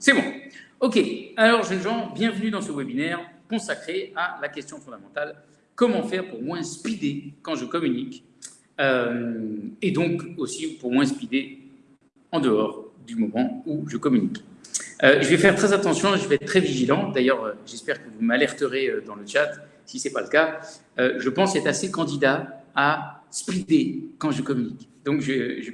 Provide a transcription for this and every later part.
C'est bon. Ok, alors jeunes gens, bienvenue dans ce webinaire consacré à la question fondamentale, comment faire pour moins speeder quand je communique, euh, et donc aussi pour moins speeder en dehors du moment où je communique. Euh, je vais faire très attention, je vais être très vigilant. D'ailleurs, euh, j'espère que vous m'alerterez dans le chat si ce n'est pas le cas. je pense être assez candidat à speeder quand je communique. Donc,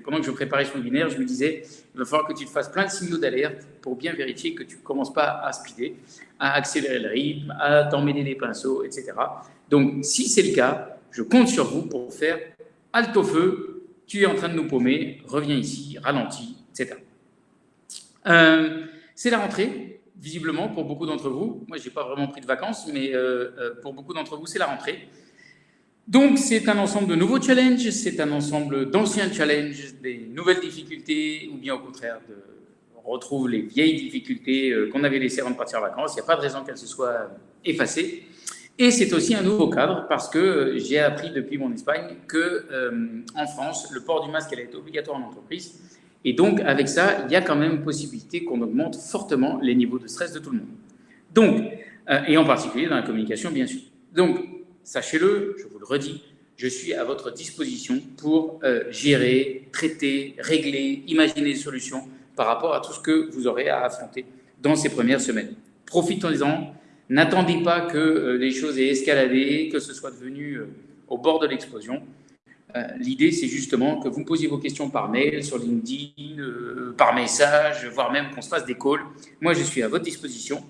pendant que je préparais ce webinaire, je me disais, il va falloir que tu fasses plein de signaux d'alerte pour bien vérifier que tu ne commences pas à speeder, à accélérer le rythme, à t'emmêler les pinceaux, etc. Donc, si c'est le cas, je compte sur vous pour faire halte au feu, tu es en train de nous paumer, reviens ici, ralentis, etc. Euh, c'est la rentrée, visiblement, pour beaucoup d'entre vous. Moi, je n'ai pas vraiment pris de vacances, mais euh, euh, pour beaucoup d'entre vous, c'est la rentrée. Donc, c'est un ensemble de nouveaux challenges, c'est un ensemble d'anciens challenges, des nouvelles difficultés, ou bien au contraire, on retrouve les vieilles difficultés euh, qu'on avait laissées avant de partir en vacances. Il n'y a pas de raison qu'elles se soient effacées. Et c'est aussi un nouveau cadre parce que euh, j'ai appris depuis mon Espagne que euh, en France, le port du masque allait être obligatoire en entreprise. Et donc, avec ça, il y a quand même possibilité qu'on augmente fortement les niveaux de stress de tout le monde. Donc, et en particulier dans la communication, bien sûr. Donc, sachez-le, je vous le redis, je suis à votre disposition pour euh, gérer, traiter, régler, imaginer des solutions par rapport à tout ce que vous aurez à affronter dans ces premières semaines. Profitons-en, n'attendez pas que euh, les choses aient escaladé, que ce soit devenu euh, au bord de l'explosion. L'idée, c'est justement que vous me posiez vos questions par mail, sur LinkedIn, par message, voire même qu'on se fasse des calls. Moi, je suis à votre disposition.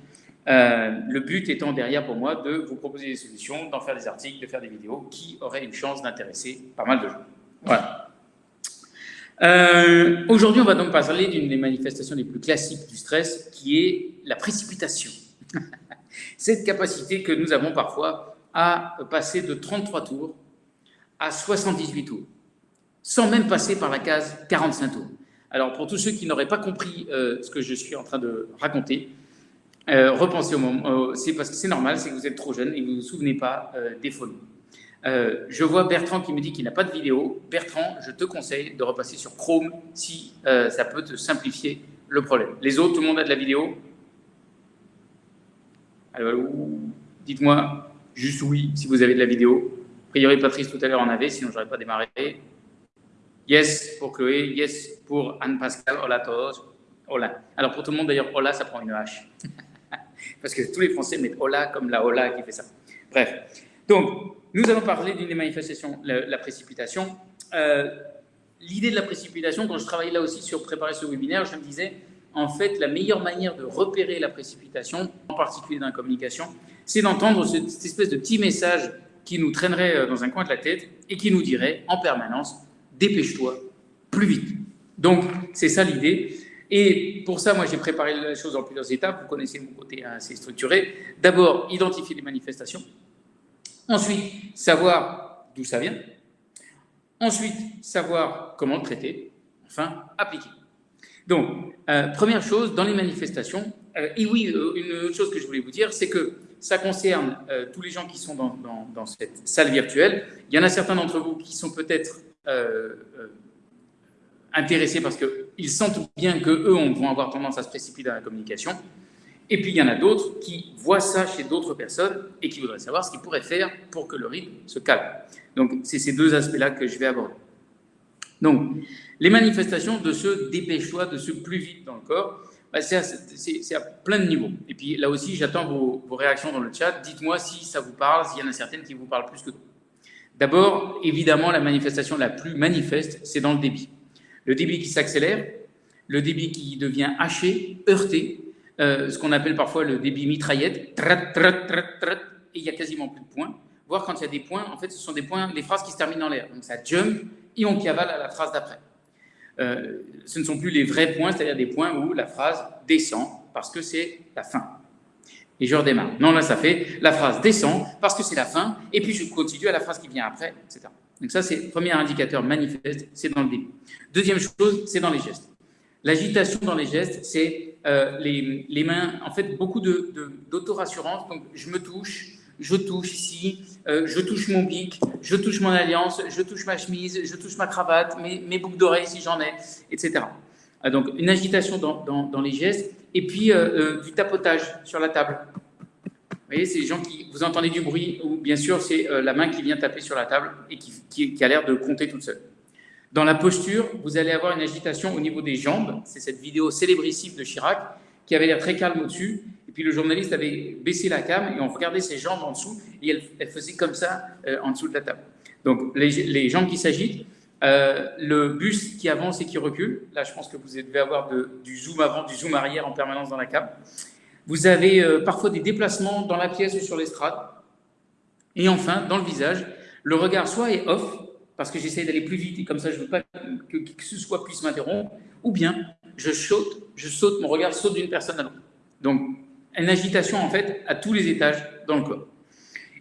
Euh, le but étant derrière pour moi de vous proposer des solutions, d'en faire des articles, de faire des vidéos qui auraient une chance d'intéresser pas mal de gens. Voilà. Euh, aujourd'hui, on va donc parler d'une des manifestations les plus classiques du stress, qui est la précipitation. Cette capacité que nous avons parfois à passer de 33 tours à 78 tours, sans même passer par la case 45 tours. Alors, pour tous ceux qui n'auraient pas compris euh, ce que je suis en train de raconter, euh, repensez au moment, c'est parce que c'est normal, c'est que vous êtes trop jeune et vous ne vous souvenez pas euh, des folies. Euh, je vois Bertrand qui me dit qu'il n'a pas de vidéo. Bertrand, je te conseille de repasser sur Chrome si ça peut te simplifier le problème. Les autres, tout le monde a de la vidéo Alors, dites-moi juste oui si vous avez de la vidéo. A priori, Patrice tout à l'heure en avait, sinon je n'aurais pas démarré. Yes pour Chloé, yes pour Anne-Pascal, hola todos. Hola. Alors pour tout le monde d'ailleurs, hola, ça prend une H. Parce que tous les Français mettent hola comme la hola qui fait ça. Bref. Donc, nous allons parler d'une des manifestations, la, précipitation. Euh, l'idée de la précipitation, quand je travaillais là aussi sur préparer ce webinaire, je me disais, en fait, la meilleure manière de repérer la précipitation, en particulier dans la communication, c'est d'entendre cette, espèce de petit message qui nous traînerait euh, dans un coin de la tête et qui nous dirait en permanence, dépêche-toi, plus vite. Donc, c'est ça l'idée. Et pour ça, moi, j'ai préparé la chose en plusieurs étapes. Vous connaissez mon côté assez structuré. D'abord, identifier les manifestations. Ensuite, savoir d'où ça vient. Ensuite, savoir comment le traiter. Enfin, appliquer. Donc, euh, première chose, dans les manifestations, euh, et oui, euh, une autre chose que je voulais vous dire, c'est que ça concerne tous les gens qui sont dans, dans, cette salle virtuelle. Il y en a certains d'entre vous qui sont peut-être intéressés parce qu'ils sentent bien qu'eux vont avoir tendance à se précipiter dans la communication. Et puis il y en a d'autres qui voient ça chez d'autres personnes et qui voudraient savoir ce qu'ils pourraient faire pour que le rythme se calme. Donc c'est ces deux aspects-là que je vais aborder. Donc les manifestations de ce dépêche-toi, de ce plus vite dans le corps, bah, c'est à, plein de niveaux. Et puis là aussi, j'attends vos, réactions dans le chat. Dites-moi si ça vous parle, s'il y en a certaines qui vous parlent plus que d'autres. D'abord, évidemment, la manifestation la plus manifeste, c'est dans le débit le débit qui s'accélère, le débit qui devient haché, heurté, euh, ce qu'on appelle parfois le débit mitraillette, et il y a quasiment plus de points. Voir quand il y a des points, en fait, ce sont des points, les phrases qui se terminent en l'air. Donc ça jump et on cavale à la phrase d'après. Euh, ce ne sont plus les vrais points, c'est-à-dire des points où la phrase descend parce que c'est la fin. Et je redémarre. Non, là, ça fait la phrase descend parce que c'est la fin, et puis je continue à la phrase qui vient après, etc. Donc ça, c'est le premier indicateur manifeste, c'est dans le début. Deuxième chose, c'est dans les gestes. L'agitation dans les gestes, c'est euh, les, mains, en fait, beaucoup d'autorassurance. De, donc, je me touche, je touche ici, euh, je touche mon bic, je touche mon alliance, je touche ma chemise, je touche ma cravate, mes, boucles d'oreilles si j'en ai, etc. Euh, donc, une agitation dans, les gestes et puis du tapotage sur la table. C'est les gens qui, vous entendez du bruit, ou bien sûr, c'est la main qui vient taper sur la table et qui, a l'air de compter toute seule. Dans la posture, vous allez avoir une agitation au niveau des jambes. C'est cette vidéo célébrissime de Chirac qui avait l'air très calme au-dessus. Et puis le journaliste avait baissé la cam et on regardait ses jambes en dessous et elle, faisait comme ça euh, en dessous de la table. Donc les, jambes qui s'agitent, euh, le buste qui avance et qui recule. Là, je pense que vous devez avoir du zoom avant, du zoom arrière en permanence dans la cam. Vous avez euh, parfois des déplacements dans la pièce ou sur l'estrade. Et enfin, dans le visage, le regard soit est off, parce que j'essaie d'aller plus vite et comme ça je ne veux pas que qui que ce soit puisse m'interrompre, ou bien je saute, je saute, mon regard saute d'une personne à l'autre. Donc, une agitation en fait à tous les étages dans le corps.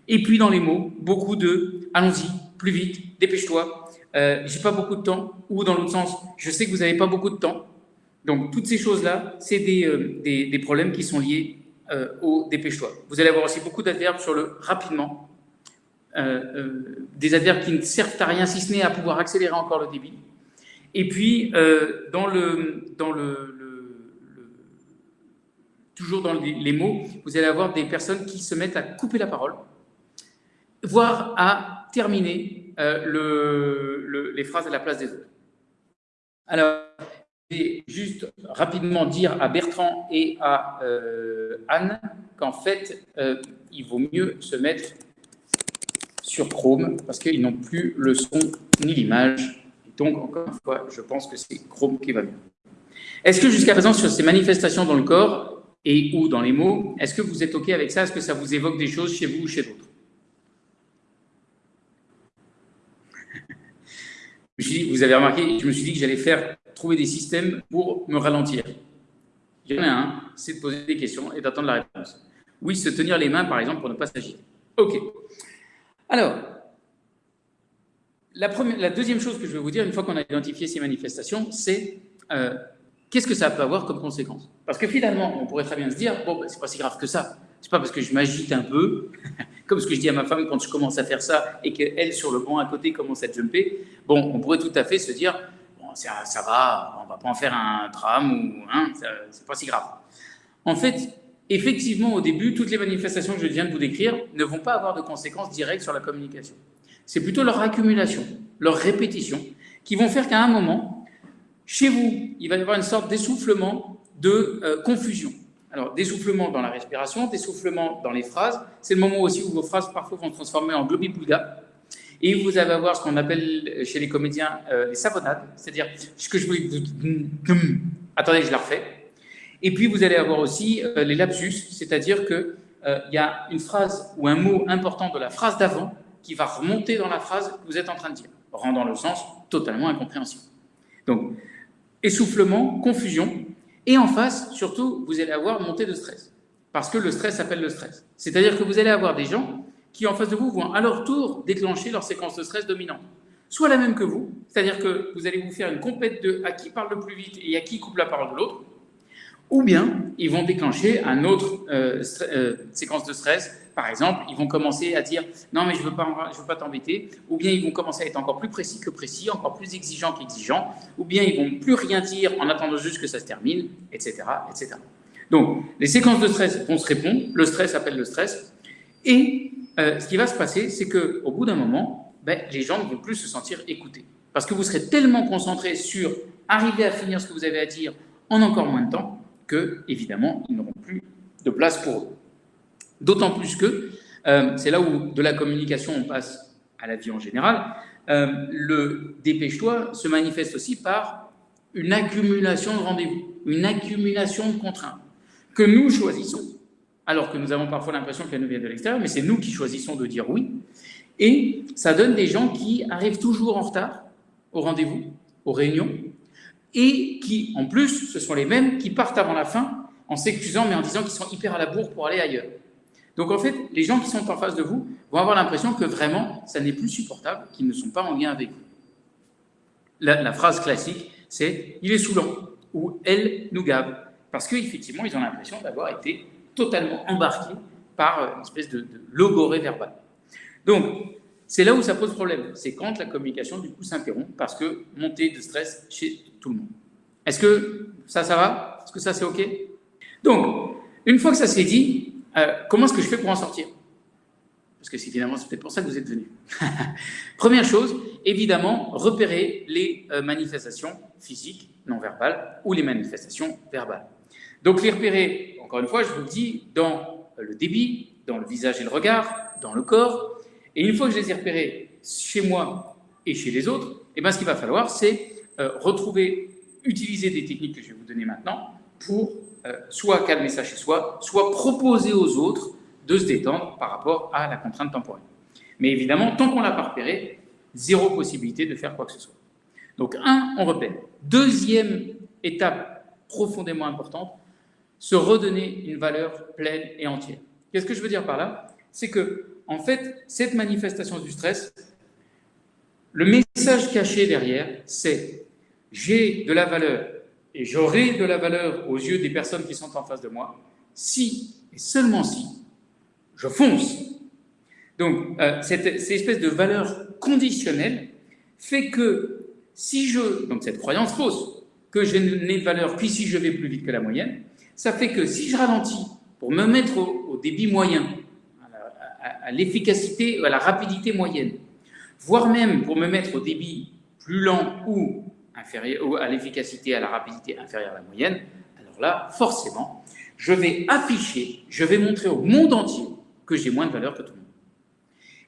Et puis dans les mots, beaucoup de allons-y, plus vite, dépêche-toi, euh, j'ai pas beaucoup de temps, ou dans l'autre sens, je sais que vous n'avez pas beaucoup de temps. Donc toutes ces choses-là, c'est des, euh, des, des, problèmes qui sont liés euh, au dépêche-toi. Vous allez avoir aussi beaucoup d'adverbes sur le rapidement, euh, euh, des adverbes qui ne servent à rien si ce n'est à pouvoir accélérer encore le débit. Et puis, euh, dans le, dans le, toujours dans les, mots, vous allez avoir des personnes qui se mettent à couper la parole, voire à terminer le, les phrases à la place des autres. Alors, juste rapidement dire à Bertrand et à Anne qu'en fait, il vaut mieux se mettre sur Chrome parce qu'ils n'ont plus le son ni l'image. Donc, encore une fois, je pense que c'est Chrome qui va mieux. Est-ce que jusqu'à présent, sur ces manifestations dans le corps et ou dans les mots, est-ce que vous êtes OK avec ça? Est-ce que ça vous évoque des choses chez vous ou chez d'autres? Vous avez remarqué, je me suis dit que j'allais faire trouver des systèmes pour me ralentir. Il y en a un, c'est de poser des questions et d'attendre la réponse. Oui, se tenir les mains, par exemple, pour ne pas s'agiter. OK. Alors, la, deuxième chose que je vais vous dire, une fois qu'on a identifié ces manifestations, c'est euh, qu'est-ce que ça peut avoir comme conséquence? Parce que finalement, on pourrait très bien se dire, bon, ben, c'est pas si grave que ça. C'est pas parce que je m'agite un peu, comme ce que je dis à ma femme quand je commence à faire ça et qu'elle, sur le banc à côté, commence à jumper. Bon, on pourrait tout à fait se dire, ça, va, on va pas en faire un drame ou, hein, c'est pas si grave. En fait, Effectivement, au début, toutes les manifestations que je viens de vous décrire ne vont pas avoir de conséquences directes sur la communication. C'est plutôt leur accumulation, leur répétition, qui vont faire qu'à un moment, chez vous, il va y avoir une sorte d'essoufflement, de euh, confusion. Alors, d'essoufflement dans la respiration, d'essoufflement dans les phrases. C'est le moment aussi où vos phrases parfois vont se transformer en globi Et vous allez avoir ce qu'on appelle chez les comédiens euh, les savonnades, c'est-à-dire ce que je voulais. Attendez, je la refais. Et puis, vous allez avoir aussi euh, les lapsus, c'est-à-dire qu'il euh, y a une phrase ou un mot important de la phrase d'avant qui va remonter dans la phrase que vous êtes en train de dire, rendant le sens totalement incompréhensible. Donc, essoufflement, confusion, et en face, surtout, vous allez avoir montée de stress, parce que le stress appelle le stress. C'est-à-dire que vous allez avoir des gens qui, en face de vous, vont à leur tour déclencher leur séquence de stress dominante. Soit la même que vous, c'est-à-dire que vous allez vous faire une compète de à qui parle le plus vite et à qui coupe la parole de l'autre, ou bien ils vont déclencher un autre euh, euh, séquence de stress. Par exemple, ils vont commencer à dire non mais je veux pas, pas t'embêter. Ou bien ils vont commencer à être encore plus précis que précis, encore plus exigeants qu'exigeants. Ou bien ils vont plus rien dire en attendant juste que ça se termine, etc., etc. Donc les séquences de stress vont se répondre. Le stress appelle le stress. Et euh, ce qui va se passer, c'est que au bout d'un moment, ben, les gens ne vont plus se sentir écoutés. Parce que vous serez tellement concentré sur arriver à finir ce que vous avez à dire en encore moins de temps que, évidemment, ils n'auront plus de place pour eux. D'autant plus que, euh, c'est là où de la communication on passe à la vie en général, euh, le dépêche-toi se manifeste aussi par une accumulation de rendez-vous, une accumulation de contraintes que nous choisissons, alors que nous avons parfois l'impression qu'elles nous viennent de l'extérieur, mais c'est nous qui choisissons de dire oui. Et ça donne des gens qui arrivent toujours en retard au rendez-vous, aux réunions, et qui, en plus, ce sont les mêmes qui partent avant la fin en s'excusant, mais en disant qu'ils sont hyper à la bourre pour aller ailleurs. Donc en fait, les gens qui sont en face de vous vont avoir l'impression que vraiment, ça n'est plus supportable, qu'ils ne sont pas en lien avec vous. La, phrase classique, c'est « il est saoulant » ou « elle nous gave », parce qu'effectivement, ils ont l'impression d'avoir été totalement embarqués par une espèce de, de logorée. Donc, c'est là où ça pose problème. C'est quand la communication, du coup, s'interrompt parce que montée de stress chez tout le monde. Est-ce que ça, ça va? Est-ce que ça, c'est OK? Donc, une fois que ça s'est dit, euh, comment est-ce que je fais pour en sortir? Parce que finalement, c'est peut-être pour ça que vous êtes venus. Première chose, évidemment, repérer les euh, manifestations physiques, non verbales, ou les manifestations verbales. Donc, les repérer, encore une fois, je vous le dis, dans le débit, dans le visage et le regard, dans le corps. Et une fois que je les ai repérés chez moi et chez les autres, et eh bien, ce qu'il va falloir, c'est euh, retrouver, utiliser des techniques que je vais vous donner maintenant pour euh, soit calmer ça chez soi, soit proposer aux autres de se détendre par rapport à la contrainte temporelle. Mais évidemment, tant qu'on ne l'a pas repéré, zéro possibilité de faire quoi que ce soit. Donc, un, on repère. Deuxième étape profondément importante, se redonner une valeur pleine et entière. Qu'est-ce que je veux dire par là? C'est que, en fait, cette manifestation du stress, le message caché derrière, c'est j'ai de la valeur et j'aurai de la valeur aux yeux des personnes qui sont en face de moi si et seulement si je fonce. Donc, euh, cette, espèce de valeur conditionnelle fait que si je, donc cette croyance fausse, que je n'ai de valeur qu'ici je vais plus vite que la moyenne, ça fait que si je ralentis pour me mettre au, débit moyen, à l'efficacité, à, la rapidité moyenne, voire même pour me mettre au débit plus lent ou, inférieur, ou à l'efficacité, à la rapidité inférieure à la moyenne, alors là, forcément, je vais afficher, je vais montrer au monde entier que j'ai moins de valeur que tout le monde.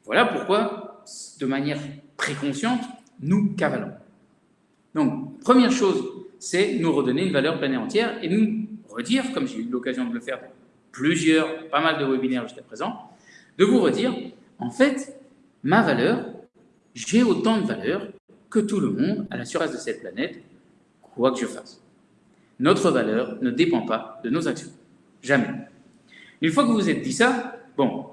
Voilà pourquoi, de manière préconsciente, nous cavalons. Donc, première chose, c'est nous redonner une valeur pleine et entière et nous redire, comme j'ai eu l'occasion de le faire dans plusieurs, pas mal de webinaires jusqu'à présent, de vous redire, en fait, ma valeur, j'ai autant de valeur que tout le monde à la surface de cette planète, quoi que je fasse. Notre valeur ne dépend pas de nos actions. Jamais. Une fois que vous vous êtes dit ça, bon,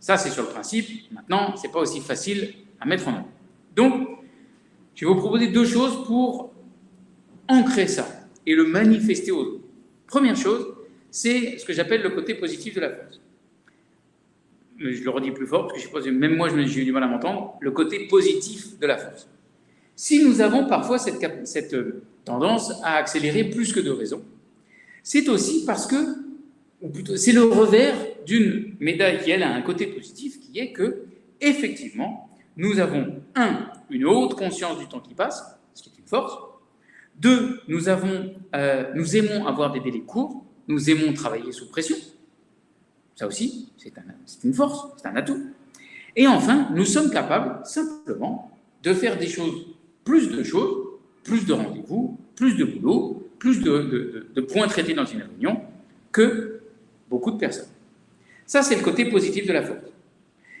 ça c'est sur le principe, maintenant, c'est pas aussi facile à mettre en œuvre. Donc, je vais vous proposer deux choses pour ancrer ça et le manifester aux autres. Première chose, c'est ce que j'appelle le côté positif de la force. Je le redis plus fort, parce que je suppose, même moi j'ai eu du mal à m'entendre, le côté positif de la force. Si nous avons parfois cette, cette tendance à accélérer plus que de raison, c'est aussi parce que, ou plutôt, c'est le revers d'une médaille qui, elle, a un côté positif, qui est que, effectivement, nous avons, un, une haute conscience du temps qui passe, ce qui est une force, deux, euh, nous aimons avoir des délais courts, nous aimons travailler sous pression. Ça aussi, c'est une force, c'est un atout. Et enfin, nous sommes capables simplement de faire des choses, plus de choses, plus de rendez-vous, plus de boulot, plus de, de points traités dans une réunion que beaucoup de personnes. Ça, c'est le côté positif de la force.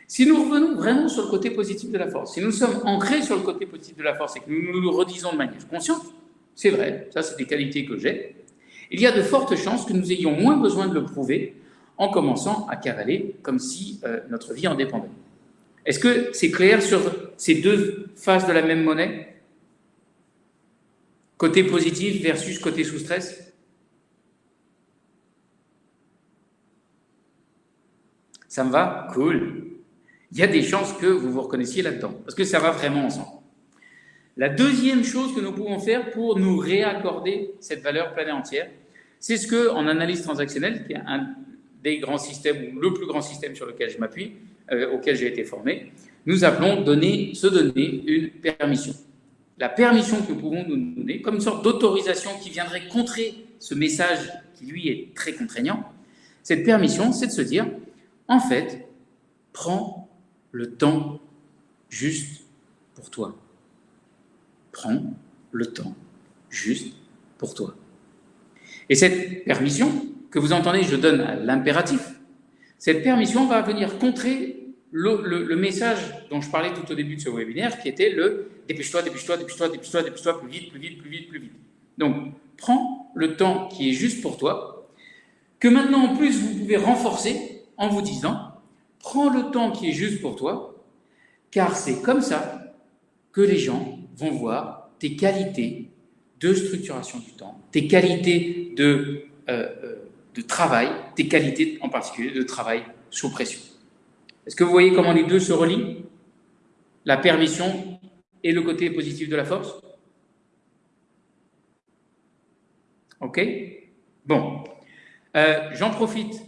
Si nous revenons vraiment sur le côté positif de la force, si nous sommes ancrés sur le côté positif de la force et que nous nous le redisons de manière consciente, c'est vrai, ça c'est des qualités que j'ai. Il y a de fortes chances que nous ayons moins besoin de le prouver en commençant à cavaler comme si euh, notre vie en dépendait. Est-ce que c'est clair sur ces deux faces de la même monnaie? Côté positif versus côté sous stress Ça me va? Cool. Il y a des chances que vous vous reconnaissiez là-dedans, parce que ça va vraiment ensemble. La deuxième chose que nous pouvons faire pour nous réaccorder cette valeur pleine entière, c'est ce que, en analyse transactionnelle, qui est un des grands systèmes, ou le plus grand système sur lequel je m'appuie, euh, auquel j'ai été formé, nous appelons donner, se donner une permission. La permission que nous pouvons nous donner, comme une sorte d'autorisation qui viendrait contrer ce message qui, lui, est très contraignant, cette permission, c'est de se dire, en fait, prends le temps juste pour toi prends le temps juste pour toi. Et cette permission, que vous entendez, je donne à l'impératif, cette permission va venir contrer le, message dont je parlais tout au début de ce webinaire, qui était le dépêche-toi, dépêche-toi, dépêche-toi, dépêche-toi, dépêche-toi, plus vite, plus vite, plus vite, plus vite. Donc, prends le temps qui est juste pour toi, que maintenant en plus vous pouvez renforcer en vous disant, prends le temps qui est juste pour toi, car c'est comme ça que les gens vont voir tes qualités de structuration du temps, tes qualités de, euh, euh, de travail, tes qualités en particulier de travail sous pression. Est-ce que vous voyez comment les deux se relient? La permission et le côté positif de la force? OK? Bon. Euh, j'en profite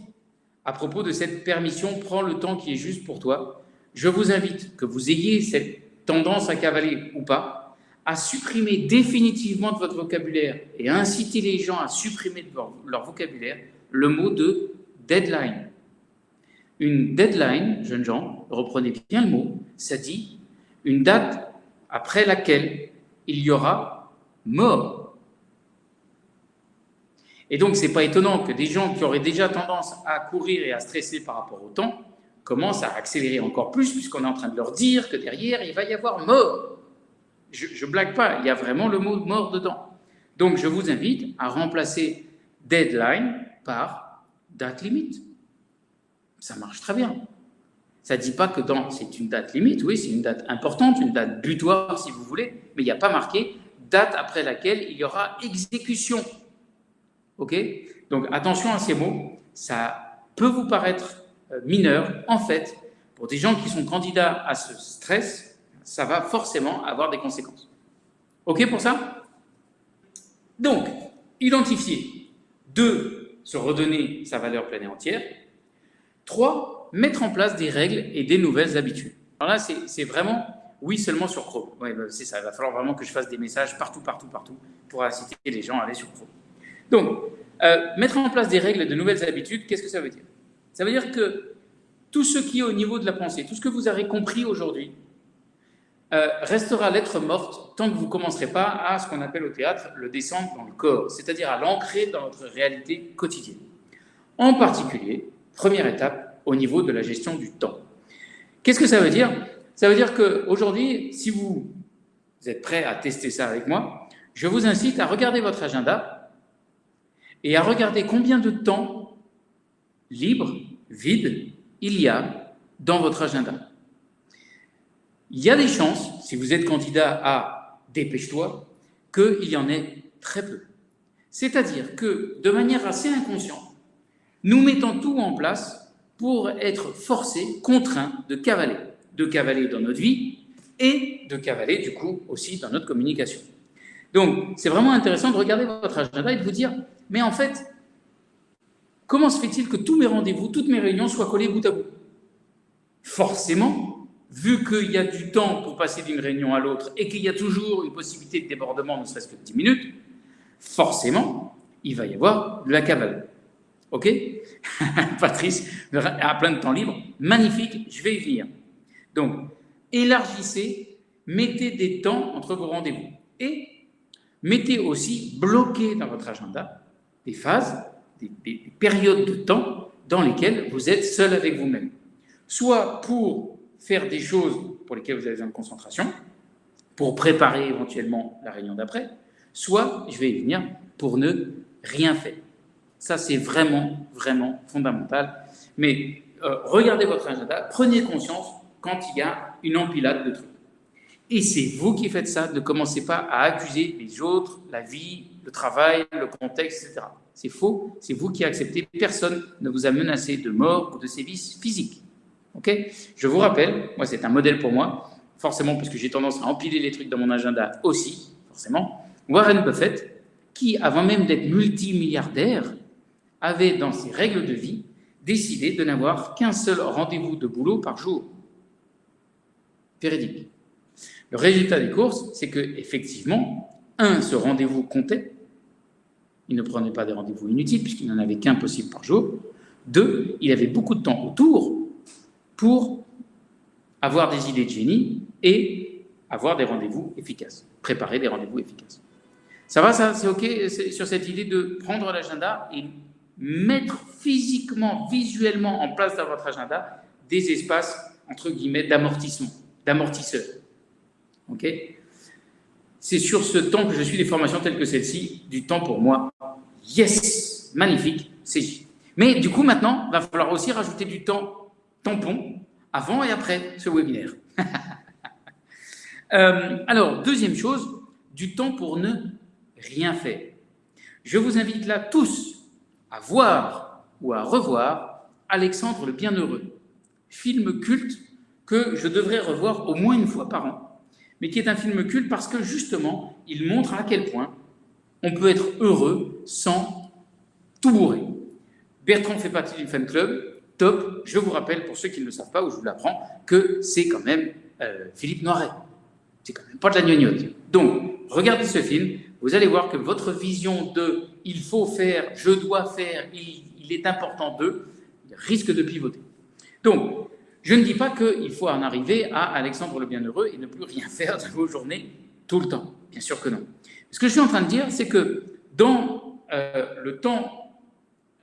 à propos de cette permission, prends le temps qui est juste pour toi. Je vous invite, que vous ayez cette tendance à cavaler ou pas, à supprimer définitivement de votre vocabulaire et inciter les gens à supprimer de leur vocabulaire le mot de deadline. Une deadline, jeunes gens, reprenez bien le mot, ça dit une date après laquelle il y aura mort. Et donc, ce n'est pas étonnant que des gens qui auraient déjà tendance à courir et à stresser par rapport au temps commencent à accélérer encore plus, puisqu'on est en train de leur dire que derrière, il va y avoir mort. Je ne blague pas, il y a vraiment le mot mort dedans. Donc, je vous invite à remplacer deadline par date limite ça marche très bien. Ça ne dit pas que c'est une date limite, oui, c'est une date importante, une date butoir si vous voulez, mais il n'y a pas marqué date après laquelle il y aura exécution. Ok? Donc attention à ces mots, ça peut vous paraître euh, mineur. En fait, pour des gens qui sont candidats à ce stress, ça va forcément avoir des conséquences. Ok pour ça? Donc, identifier. Deux, se redonner sa valeur pleine et entière. Trois, mettre en place des règles et des nouvelles habitudes. Alors là, c'est vraiment oui seulement sur Chrome. Oui, bah, c'est ça. Il va falloir vraiment que je fasse des messages partout, partout, partout pour inciter les gens à aller sur Chrome. Donc, euh, mettre en place des règles et de nouvelles habitudes, qu'est-ce que ça veut dire? Ça veut dire que tout ce qui est au niveau de la pensée, tout ce que vous avez compris aujourd'hui, euh, restera lettre morte tant que vous ne commencerez pas à ce qu'on appelle au théâtre le descendre dans le corps, c'est-à-dire à l'ancrer dans votre réalité quotidienne. En particulier, Première étape au niveau de la gestion du temps. Qu'est-ce que ça veut dire? Ça veut dire qu'aujourd'hui, si vous, êtes prêt à tester ça avec moi, je vous incite à regarder votre agenda et à regarder combien de temps libre, vide, il y a dans votre agenda. Il y a des chances, si vous êtes candidat à dépêche-toi, qu'il y en ait très peu. C'est-à-dire que, de manière assez inconsciente, nous mettons tout en place pour être forcés, contraints de cavaler, de cavaler dans notre vie et de cavaler du coup aussi dans notre communication. Donc c'est vraiment intéressant de regarder votre agenda et de vous dire, mais en fait, comment se fait-il que tous mes rendez-vous, toutes mes réunions soient collées bout à bout? Forcément, vu qu'il y a du temps pour passer d'une réunion à l'autre et qu'il y a toujours une possibilité de débordement, ne serait-ce que de 10 minutes, forcément, il va y avoir de la cavale. Ok? Patrice a plein de temps libre. Magnifique, je vais y venir. Donc, élargissez, mettez des temps entre vos rendez-vous. Et mettez aussi, bloquez dans votre agenda des phases, des, des périodes de temps dans lesquelles vous êtes seul avec vous-même. Soit pour faire des choses pour lesquelles vous avez besoin de concentration, pour préparer éventuellement la réunion d'après, soit, je vais y venir, pour ne rien faire. Ça, c'est vraiment, vraiment fondamental. Mais euh, regardez votre agenda, prenez conscience quand il y a une empilade de trucs. Et c'est vous qui faites ça, ne commencez pas à accuser les autres, la vie, le travail, le contexte, etc. C'est faux, c'est vous qui acceptez. Personne ne vous a menacé de mort ou de sévices physiques. Je vous rappelle, moi c'est un modèle pour moi, forcément parce que j'ai tendance à empiler les trucs dans mon agenda aussi, forcément. Warren Buffett, qui avant même d'être multimilliardaire, avait, dans ses règles de vie, décidé de n'avoir qu'un seul rendez-vous de boulot par jour. Véridique. Le résultat des courses, c'est que effectivement, un, ce rendez-vous comptait. Il ne prenait pas des rendez-vous inutiles puisqu'il n'en avait qu'un possible par jour. Deux, il avait beaucoup de temps autour pour avoir des idées de génie et avoir des rendez-vous efficaces, préparer des rendez-vous efficaces. Ça va, ça C'est OK sur cette idée de prendre l'agenda et mettre physiquement, visuellement en place dans votre agenda des espaces, entre guillemets, d'amortissement, d'amortisseur. OK? C'est sur ce temps que je suis des formations telles que celle-ci, du temps pour moi. Yes Magnifique, c'est Mais du coup, maintenant, va falloir aussi rajouter du temps tampon avant et après ce webinaire. Euh, alors, deuxième chose, du temps pour ne rien faire. Je vous invite là tous à voir ou à revoir Alexandre le Bienheureux, film culte que je devrais revoir au moins une fois par an, mais qui est un film culte parce que justement, il montre à quel point on peut être heureux sans tout bourrer. Bertrand fait partie du fan club, top. Je vous rappelle, pour ceux qui ne le savent pas, ou je vous l'apprends, que c'est quand même euh, Philippe Noiret. C'est quand même pas de la gnognotte. Donc, regardez ce film, vous allez voir que votre vision de il faut faire, je dois faire, il, il est important de, risque de pivoter. Donc, je ne dis pas qu'il faut en arriver à Alexandre le Bienheureux et ne plus rien faire de vos journées tout le temps. Bien sûr que non. Ce que je suis en train de dire, c'est que dans euh, le temps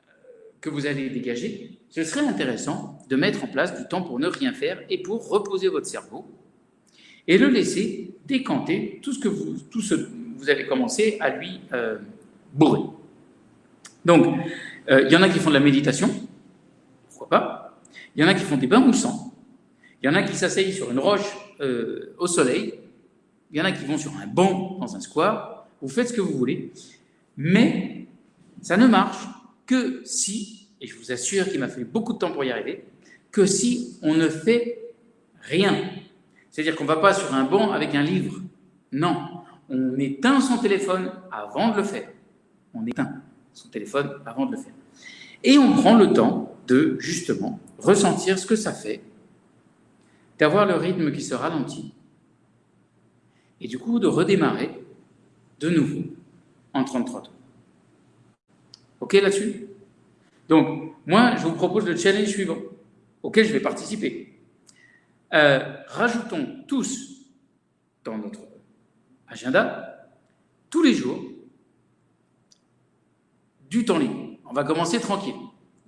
euh, que vous allez dégager, ce serait intéressant de mettre en place du temps pour ne rien faire et pour reposer votre cerveau et le laisser décanter tout ce que vous, avez commencé à lui euh, bourrer. Donc, il y en a qui font de la méditation, pourquoi pas. Il y en a qui font des bains moussants. Il y en a qui s'asseyent sur une roche au soleil. Il y en a qui vont sur un banc dans un square. Vous faites ce que vous voulez. Mais ça ne marche que si, et je vous assure qu'il m'a fallu beaucoup de temps pour y arriver, que si on ne fait rien. C'est-à-dire qu'on ne va pas sur un banc avec un livre. Non, on éteint son téléphone avant de le faire. On éteint son téléphone avant de le faire. Et on prend le temps de, justement, ressentir ce que ça fait, d'avoir le rythme qui se ralentit, et du coup de redémarrer de nouveau en 33 tours. OK là-dessus? Donc, moi, je vous propose le challenge suivant, auquel je vais participer. Euh, rajoutons tous dans notre agenda, tous les jours, du temps libre. On va commencer tranquille.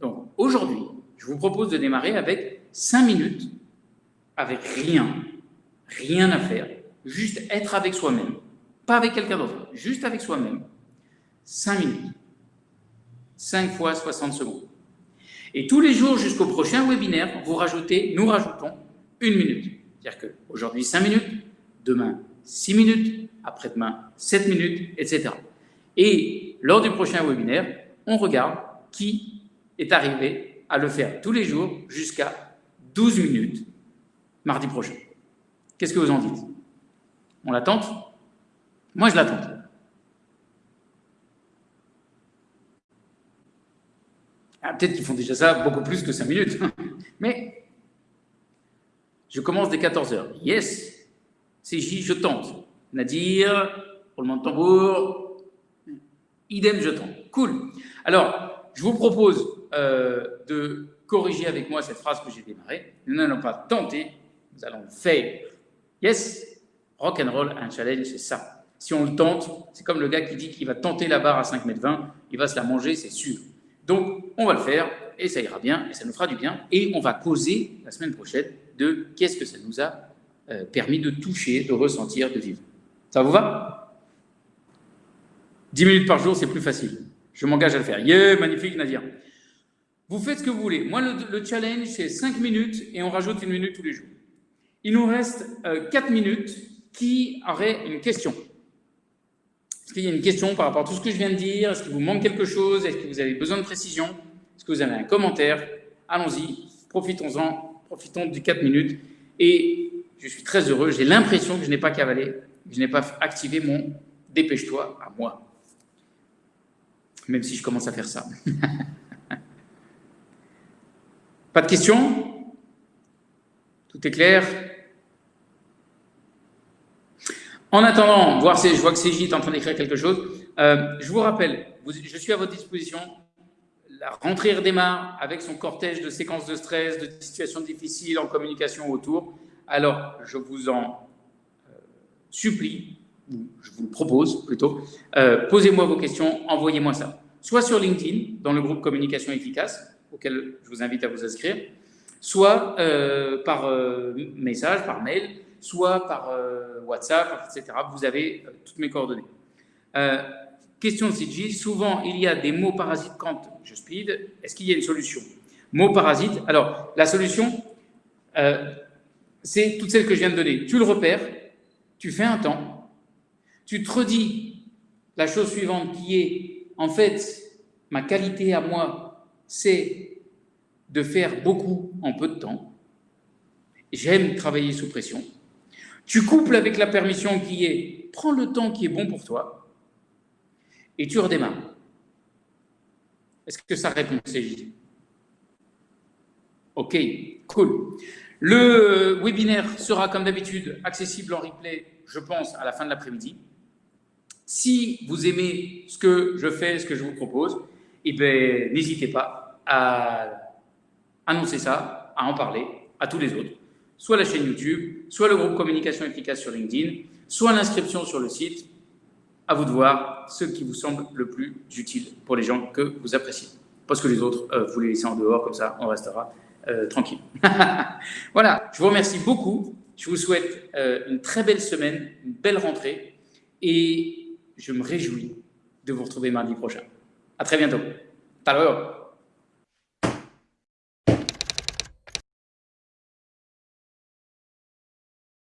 Donc, aujourd'hui, je vous propose de démarrer avec 5 minutes, avec rien, rien à faire, juste être avec soi-même, pas avec quelqu'un d'autre, juste avec soi-même, 5 minutes, 5 fois 60 secondes. Et tous les jours jusqu'au prochain webinaire, vous rajoutez, nous rajoutons une minute. C'est-à-dire qu'aujourd'hui 5 minutes, demain 6 minutes, après-demain 7 minutes, etc. Et lors du prochain webinaire, on regarde qui est arrivé à le faire tous les jours jusqu'à 12 minutes mardi prochain. Qu'est-ce que vous en dites? On l'attente Moi, je l'attends. Ah, Peut-être qu'ils font déjà ça beaucoup plus que 5 minutes. Mais je commence dès 14h. Yes, CJ, je tente. Nadir, roulement de tambour, idem, je tente. Cool. Alors, je vous propose euh, de corriger avec moi cette phrase que j'ai démarrée. Nous n'allons pas tenter, nous allons faire. Yes, rock and roll, un challenge, c'est ça. Si on le tente, c'est comme le gars qui dit qu'il va tenter la barre à 5 mètres 20, il va se la manger, c'est sûr. Donc, on va le faire, et ça ira bien, et ça nous fera du bien, et on va causer la semaine prochaine de qu'est-ce que ça nous a euh, permis de toucher, de ressentir, de vivre. Ça vous va? 10 minutes par jour, c'est plus facile. Je m'engage à le faire. Yeah, magnifique Nadia. Vous faites ce que vous voulez. Moi, le, challenge, c'est 5 minutes et on rajoute une minute tous les jours. Il nous reste 4 euh, minutes. Qui aurait une question? Est-ce qu'il y a une question par rapport à tout ce que je viens de dire? Est-ce qu'il vous manque quelque chose? Est-ce que vous avez besoin de précision? Est-ce que vous avez un commentaire? Allons-y, profitons-en, profitons du 4 minutes. Et je suis très heureux, j'ai l'impression que je n'ai pas cavalé, que je n'ai pas activé mon dépêche-toi à moi. Même si je commence à faire ça. Pas de questions? Tout est clair? En attendant, voir je vois que CJ est en train d'écrire quelque chose, euh, je vous rappelle, je suis à votre disposition. La rentrée redémarre avec son cortège de séquences de stress, de situations difficiles en communication autour. Alors, je vous en euh, supplie, je vous le propose plutôt, euh, posez-moi vos questions, envoyez-moi ça. Soit sur LinkedIn, dans le groupe Communication Efficace, auquel je vous invite à vous inscrire, soit euh, par euh, message, par mail, soit par euh, WhatsApp, etc. Vous avez toutes mes coordonnées. question de CG, souvent il y a des mots parasites quand je speed. Est-ce qu'il y a une solution? Mots parasites, alors la solution, c'est toutes celles que je viens de donner. Tu le repères, tu fais un temps, tu te redis la chose suivante qui est, en fait, ma qualité à moi, c'est de faire beaucoup en peu de temps. J'aime travailler sous pression. Tu couples avec la permission qui est prends le temps qui est bon pour toi. et tu redémarres. Est-ce que ça répond, CJ Ok, cool. Le webinaire sera, comme d'habitude, accessible en replay, je pense, à la fin de l'après-midi. Si vous aimez ce que je fais, ce que je vous propose, eh ben, n'hésitez pas à annoncer ça, à en parler à tous les autres. Soit la chaîne YouTube, soit le groupe Communication Efficace sur LinkedIn, soit l'inscription sur le site. À vous de voir ce qui vous semble le plus utile pour les gens que vous appréciez. Parce que les autres, euh, vous les laissez en dehors, comme ça, on restera euh, tranquille. voilà, je vous remercie beaucoup. Je vous souhaite euh, une très belle semaine, une belle rentrée. Et je me réjouis de vous retrouver mardi prochain. À très bientôt. Hasta